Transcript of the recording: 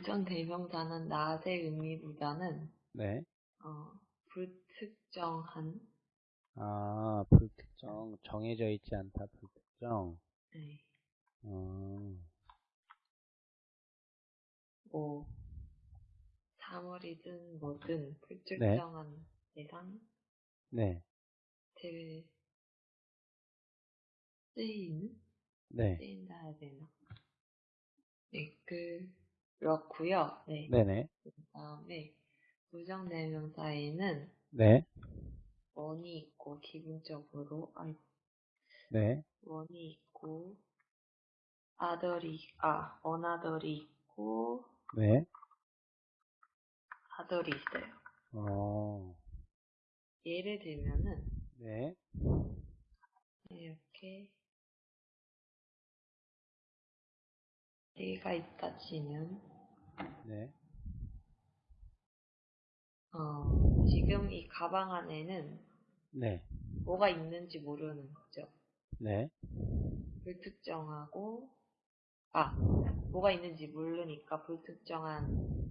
부정 대명사는 낫의 의미보다는 네. 어, 불특정한 아, 불특정. 정해져 있지 않다, 불특정. 네, 어, 뭐 사물이든 뭐든 불특정한 대상 네. 대 쓰이는 네. 쓰인다 해야 되나? 네, 그 렇고요. 네. 네네. 그다음에 부정 대명사에는 네. 원이 있고 기본적으로 아이고 네. 원이 있고 아들이 아 어나들이 있고 네. 아들이 있어요. 어, 예를 들면은 네. 이렇게 얘가 있다 치면 네. 어 지금 이 가방 안에는 네. 뭐가 있는지 모르는 거죠. 네. 불특정하고 아 뭐가 있는지 모르니까 불특정한